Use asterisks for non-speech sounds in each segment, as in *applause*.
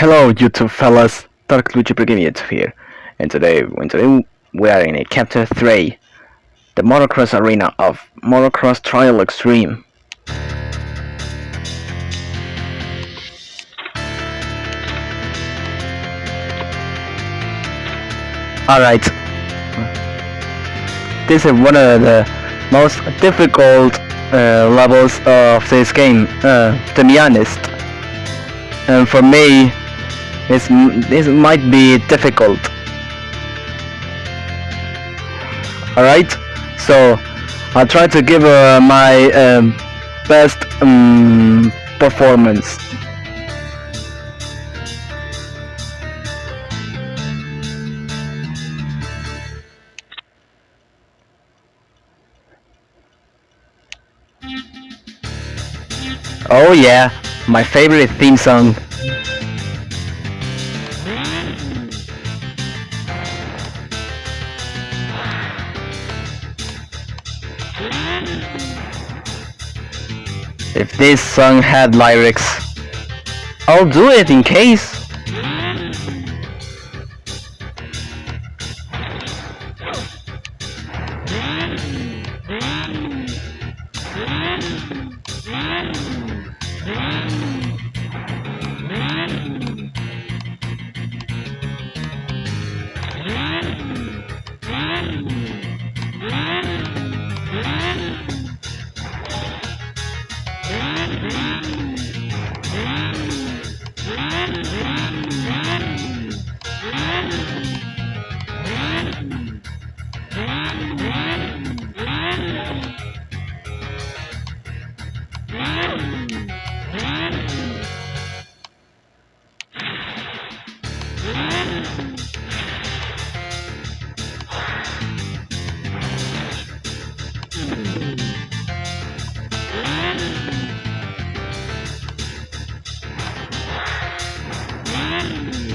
Hello YouTube fellas, Dark Luigi Brigade here, and today, and today we are in a chapter 3, the motocross arena of Motocross Trial Extreme. Alright, this is one of the most difficult uh, levels of this game, uh, to be honest. And for me, this this might be difficult. Alright, so I'll try to give uh, my um, best um, performance. Oh yeah, my favorite theme song. If this song had lyrics, I'll do it in case. Yeah.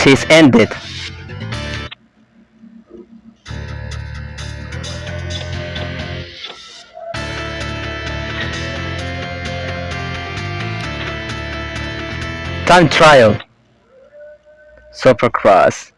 It is ended. Time trial. Supercross.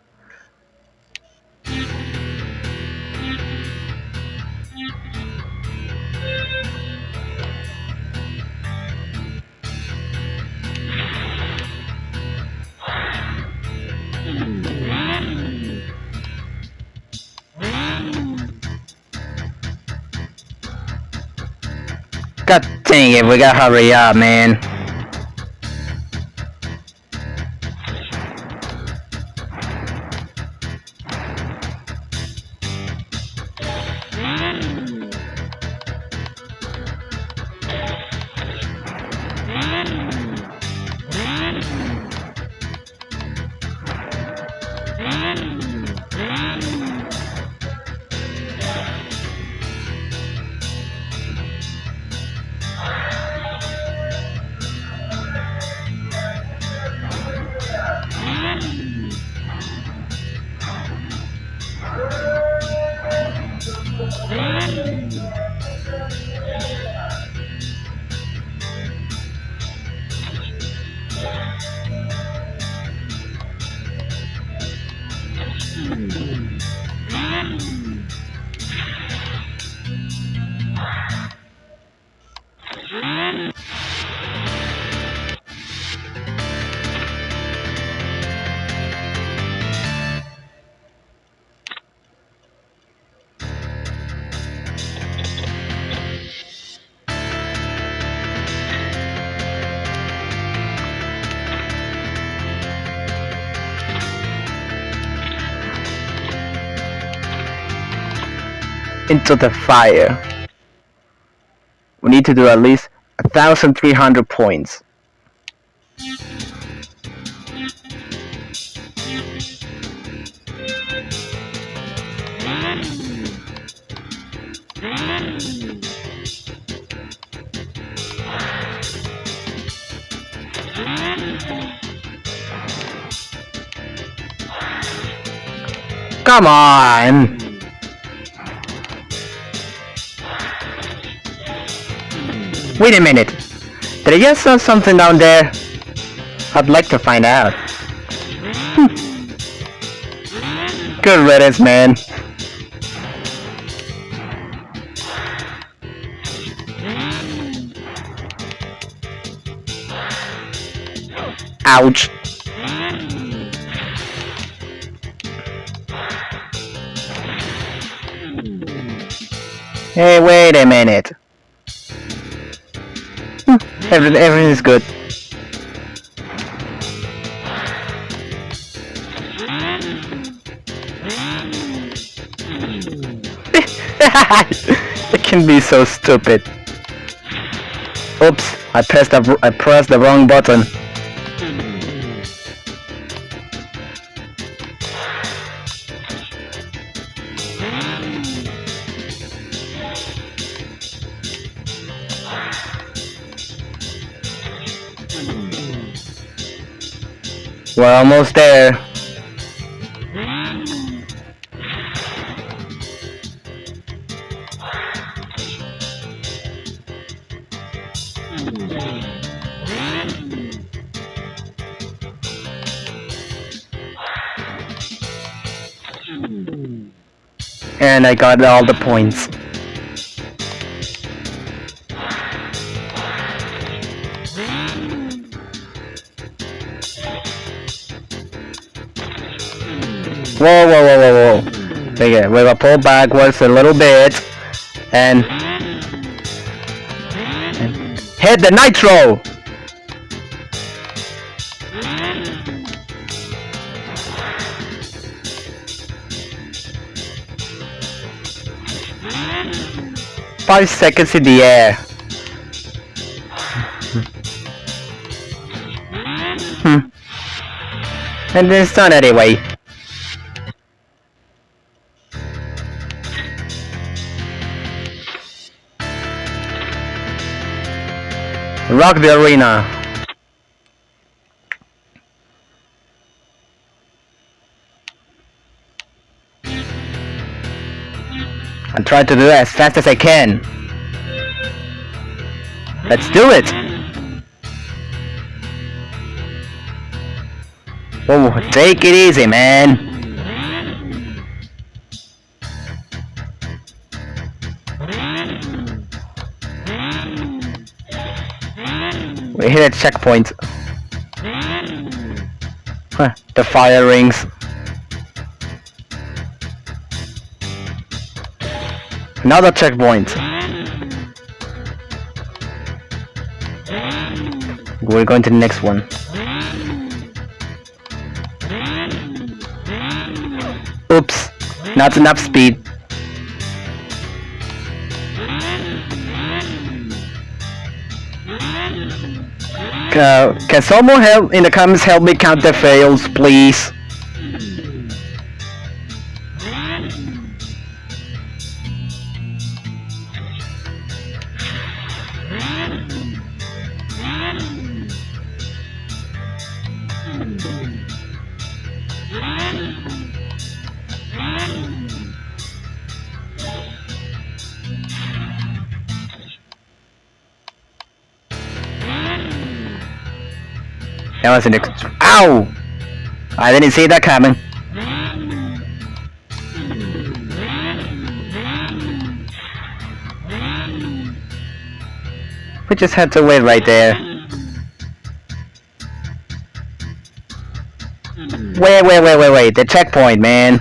God dang we gotta hurry up, man. Into the fire. We need to do at least 1,300 points. Come on! Wait a minute. Did I just saw something down there? I'd like to find out. Hmm. Good riddance, man. Ouch. Hey, wait a minute. Everything, everything is good. *laughs* it can be so stupid. Oops, I pressed the I pressed the wrong button. We're almost there. And I got all the points. Whoa, whoa, whoa, whoa, whoa. Okay, we're gonna pull backwards a little bit. And... and hit the nitro! Five seconds in the air. Hmm. And then done anyway. Rock the arena. I'm trying to do it as fast as I can. Let's do it! Oh, take it easy, man. We hit a checkpoint. Huh, the fire rings. Another checkpoint. We're going to the next one. Oops, not enough speed. Uh, can someone help in the comments help me count the fails, please? That was an ex- OW! I didn't see that coming. We just had to wait right there. Wait, wait, wait, wait, wait, the checkpoint, man.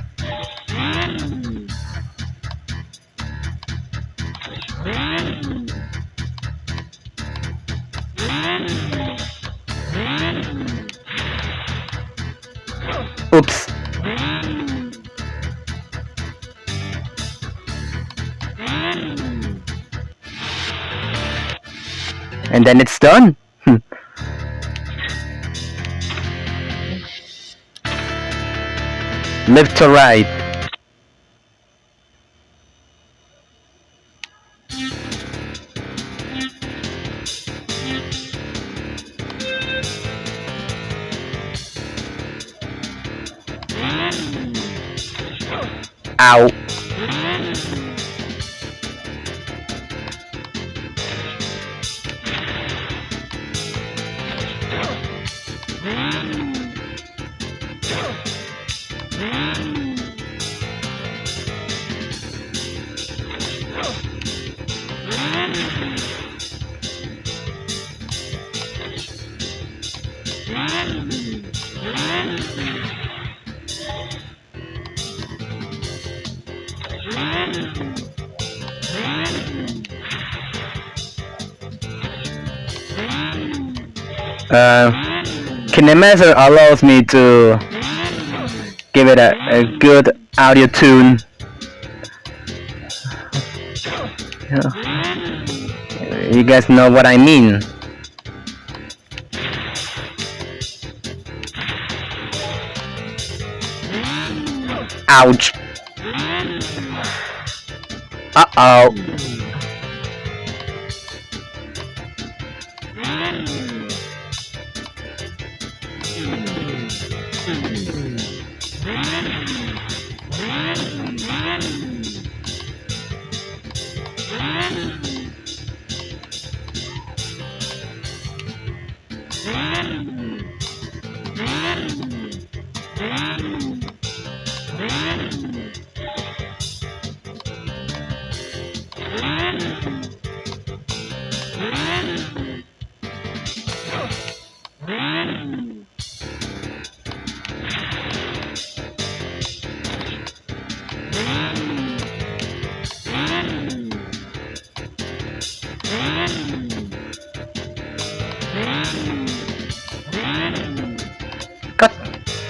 And then it's done. Hmm. Left to right. Ow. Uh, Kinemaster allows me to give it a, a good audio tune. You guys know what I mean. Ouch. Uh-oh.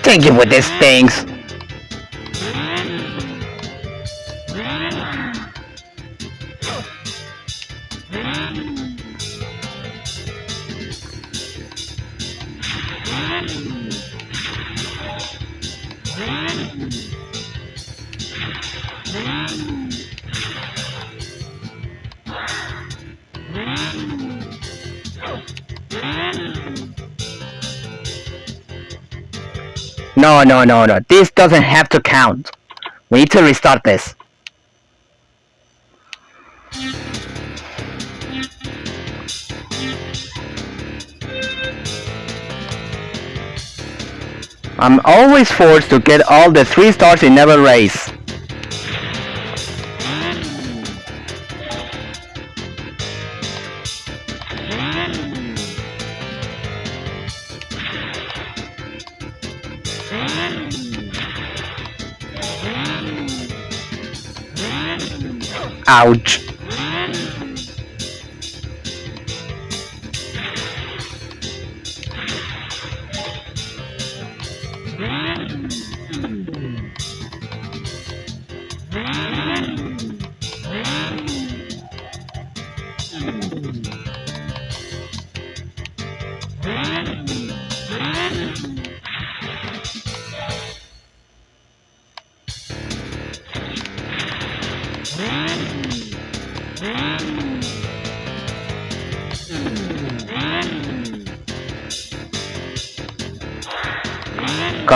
Thank you with these things. No, no, no, no. This doesn't have to count. We need to restart this. I'm always forced to get all the 3 stars in every race. Ouch.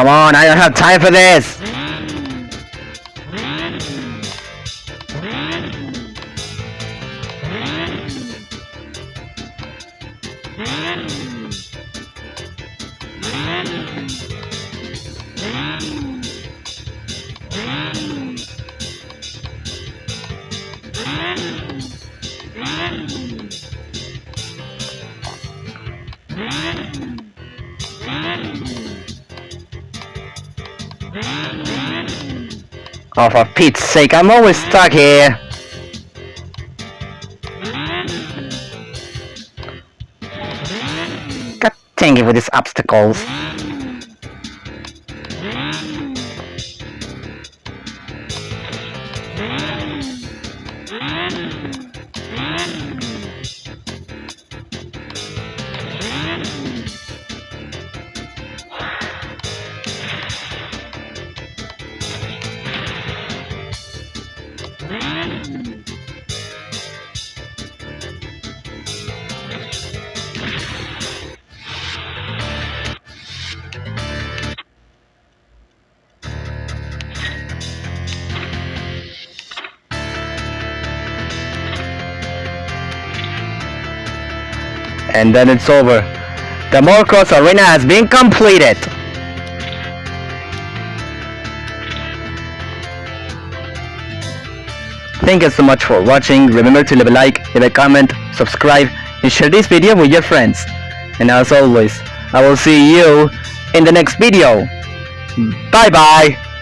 Come on, I don't have time for this! Oh, for Pete's sake, I'm always stuck here! God dang it with these obstacles. And then it's over. The motocross arena has been completed. Thank you so much for watching. Remember to leave a like, leave a comment, subscribe, and share this video with your friends. And as always, I will see you in the next video. Bye bye.